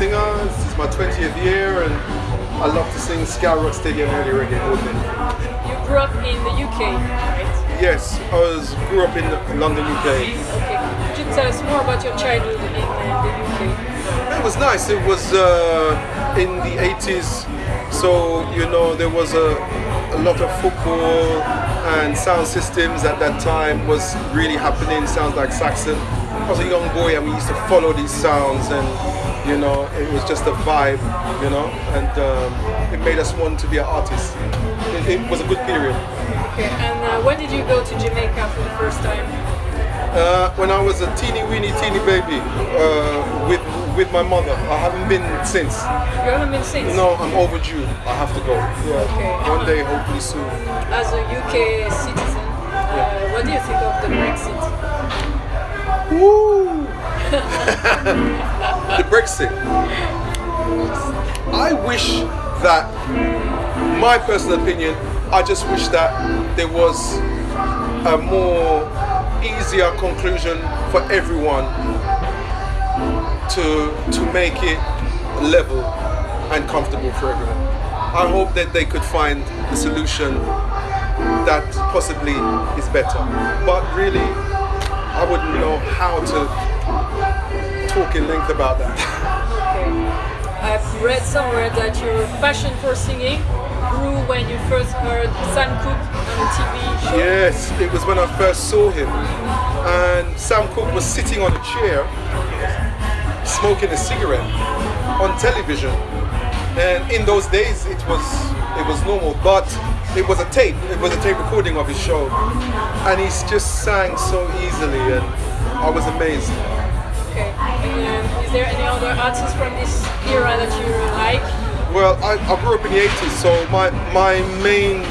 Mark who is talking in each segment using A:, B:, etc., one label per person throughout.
A: singer. This is my 20th year, and I love to sing ska, rock, steady, and early reggae all day.
B: You grew up in the UK, right?
A: Yes, I was grew up in London, UK.
B: Okay. Could you tell us more about your childhood in uh, the UK?
A: It was nice. It was uh, in the 80s, so you know there was a, a lot of football and sound systems at that time was really happening. Sounds like Saxon. I was a young boy and we used to follow these sounds and you know it was just a vibe, you know, and um, it made us want to be an artist. It, it was a good period.
B: Okay. And uh, when did you go to Jamaica for the first time?
A: Uh, when I was a teeny weeny teeny baby uh, with with my mother. I haven't been since.
B: You haven't been since?
A: No, I'm overdue. I have to go. Yeah.
B: Okay.
A: One day, hopefully soon.
B: As a UK citizen, uh, what do you think of the Brexit?
A: Woo! the Brexit. I wish that, my personal opinion, I just wish that there was a more easier conclusion for everyone to to make it level and comfortable for everyone. I hope that they could find a solution that possibly is better. But really, I wouldn't know how to talk in length about that.
B: Okay. I've read somewhere that your passion for singing grew when you first heard Sam Cooke on a TV show.
A: Yes, it was when I first saw him. And Sam Cooke was sitting on a chair smoking a cigarette on television. And in those days it was it was normal, but it was a tape. It was a tape recording of his show. And he just sang so easily and I was amazed.
B: Okay. And is there any other artists from this era that you like?
A: Well, I, I grew up in the 80s, so my, my main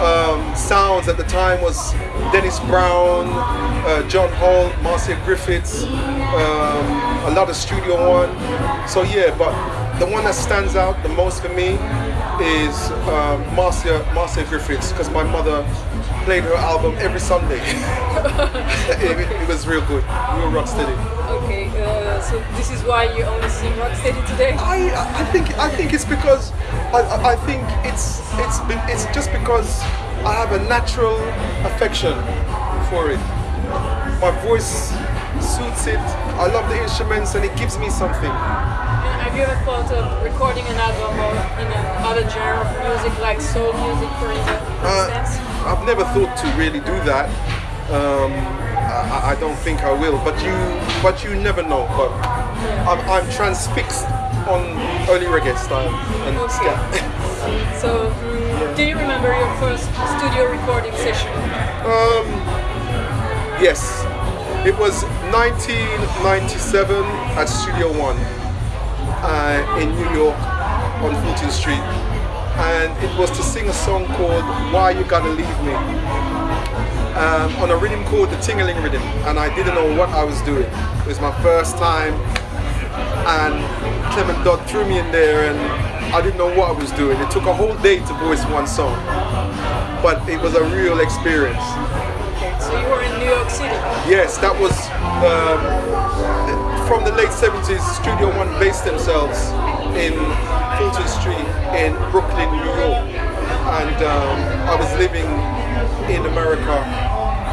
A: um, sounds at the time was Dennis Brown, uh, John Holt, Marcia Griffiths, um, a lot of Studio One. So yeah, but the one that stands out the most for me is um, Marcia, Marcia Griffiths, because my mother played her album every Sunday. it, it, was real good, real rock steady.
B: Okay, uh, so this is why you only sing Rocksteady today?
A: I, I think I think it's because I, I- think it's it's just because I have a natural affection for it. My voice suits it. I love the instruments and it gives me something.
B: Have you ever thought of recording an album or in another genre of music like soul music for instance?
A: Uh, I've never thought to really do that. Um, I, I don't think I will, but you but you never know. But I'm, I'm transfixed on early reggae style and ska.
B: So, mm, do you remember your first studio recording session?
A: Um, yes, it was 1997 at Studio One uh, in New York on Fulton Street, and it was to sing a song called "Why You Gotta Leave Me" um, on a rhythm called the Tingling Rhythm, and I didn't know what I was doing. It was my first time, and Clement Dodd threw me in there, and I didn't know what I was doing. It took a whole day to voice one song, but it was a real experience.
B: Okay, So you were in New York City.
A: Yes, that was late 70s. Studio One based themselves in Fulton Street in Brooklyn, New York, and um, I was living in America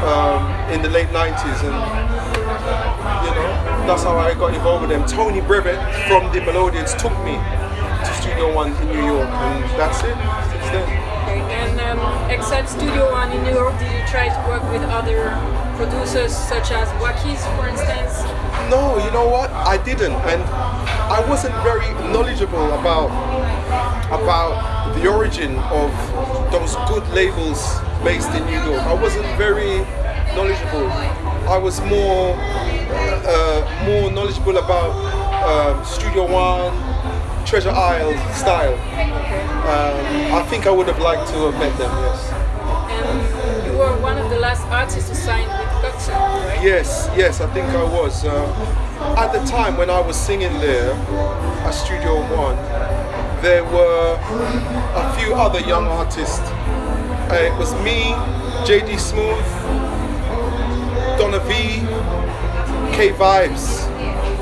A: um, in the late 90s, and you know that's how I got involved with them. Tony Brevett from the Melodians took me to Studio One in New York, and that's it. Since then.
B: Okay. And um, except Studio One in New York, did you try to work with other producers such as Wackies, for instance?
A: No, you know what? I didn't, and I wasn't very knowledgeable about about the origin of those good labels based in New York. I wasn't very knowledgeable. I was more uh, more knowledgeable about um, Studio One, Treasure Isle style. Um, I think I would have liked to have met them. Yes.
B: And you were one of the last artists to sign with Coxsone, right?
A: Yes, yes, I think I was. Uh, at the time when I was singing there at Studio One, there were a few other young artists. Uh, it was me, JD Smooth, Donna V, K Vibes,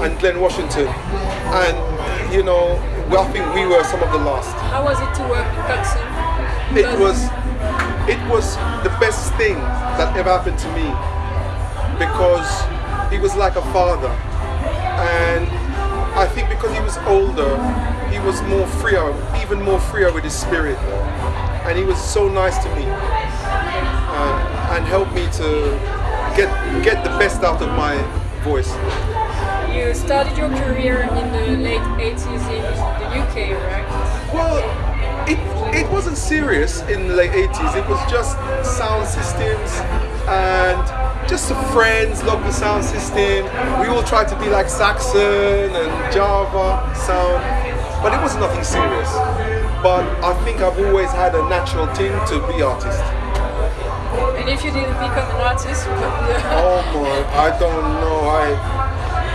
A: and Glenn Washington. And, you know, well, I think we were some of the last.
B: How was it to work with Coxsone?
A: It was, it was the best thing that ever happened to me because he was like a father. And I think because he was older, he was more freer, even more freer with his spirit. And he was so nice to me uh, and helped me to get get the best out of my voice.
B: You started your career in the late 80s in the UK, right?
A: Well, it, it wasn't serious in the late 80s. It was just sound systems and just some friends, local sound system. We all tried to be like Saxon and Java sound, but it was nothing serious. But I think I've always had a natural thing to be artist.
B: And if you didn't become an artist,
A: Oh my, I don't know. I,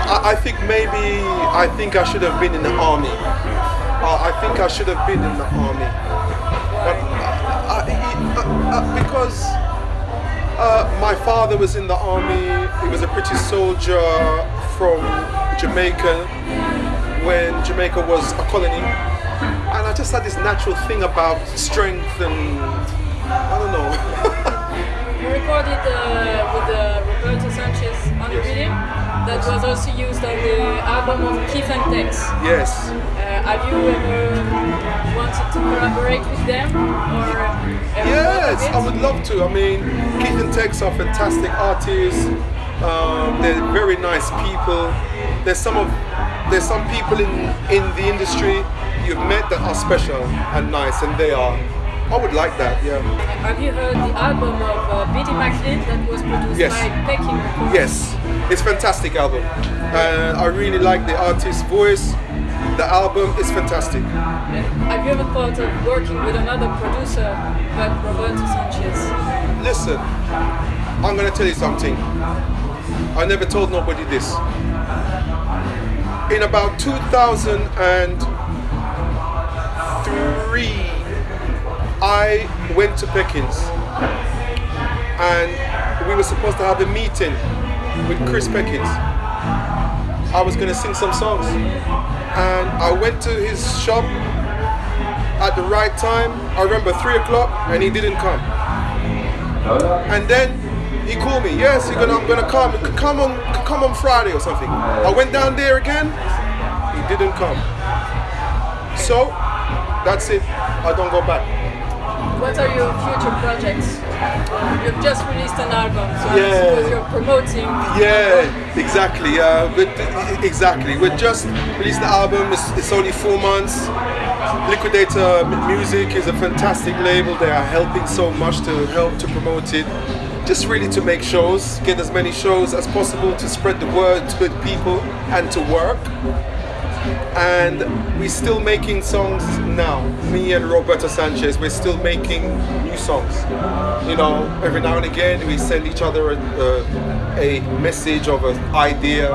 A: I, I think maybe I think I should have been in the army. Uh, I think I should have been in the army, but uh, I, uh, uh, because uh, my father was in the army. He was a British soldier from Jamaica when Jamaica was a colony, and I just had this natural thing about strength and I don't know.
B: you recorded uh, with uh, Roberto Sanchez on the
A: Yes.
B: That was also used on the album of Keith and Tex.
A: yes.
B: Uh, have you ever wanted to collaborate with them or
A: Yes, I would love to. I mean, Keith and Tex are fantastic artists. Um, they're very nice people. There's some of there's some people in in the industry you've met that are special and nice, and they are. I would like that. Yeah.
B: Have you heard the album of uh, McLean that was produced
A: Yes.
B: by Peckings Records?
A: Yes, it's a fantastic album. Uh, I really like the artist's voice. The album is fantastic.
B: And have you ever thought of working with another producer but Roberto Sanchez?
A: Listen, I'm gonna tell you something. I never told nobody this. In about 2003, I went to Peckings and we were supposed to have a meeting with Chris Peckings. I was gonna sing some songs and I went to his shop at the right time. I remember three o'clock and he didn't come. And then he called me. Yes, gonna. I'm gonna come. Come on. Come on Friday or something. I went down there again. He didn't come. So that's it. I don't go back.
B: What are your future projects? You've just released an album, so I
A: Yeah.
B: suppose you're promoting.
A: Yeah, exactly. Uh, but exactly. We just released the album. It's, it's only four months. Liquidator Music is a fantastic label. They are helping so much to help to promote it. Just really to make shows, get as many shows as possible to spread the word to good people and to work. And we're still making songs now. Me and Roberto Sanchez, we're still making new songs. You know, every now and again we send each other a, a, a message of an idea.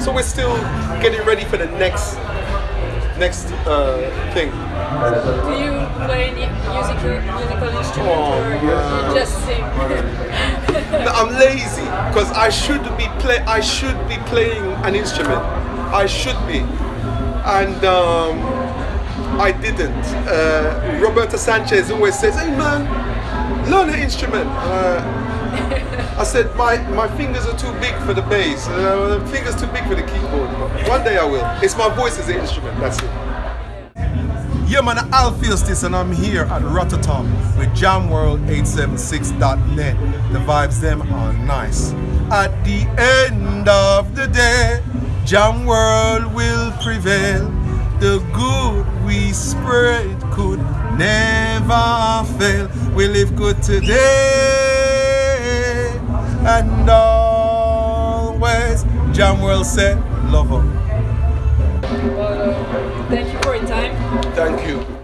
A: So we're still getting ready for the next next uh, thing.
B: Do you play any musical musical instrument
A: Oh,
B: or just sing?
A: No, I'm lazy because I should be play. I should be playing an instrument. I should be, and um, I didn't. Uh, Roberto Sanchez always says, "Hey man, learn an instrument." Uh, I said, "My my fingers are too big for the bass. Uh, fingers too big for the keyboard." One day I will. It's my voice as an instrument. That's it. Yeah, man, Alpheus this, and I'm here at Rotterdam with JamWorld876.net. The vibes them are nice. At the end of the day, Jam World will prevail. The good we spread could never fail. We live good today and always. Jam World said, love 'em.
B: well, uh, thank you for your time.
A: Thank you.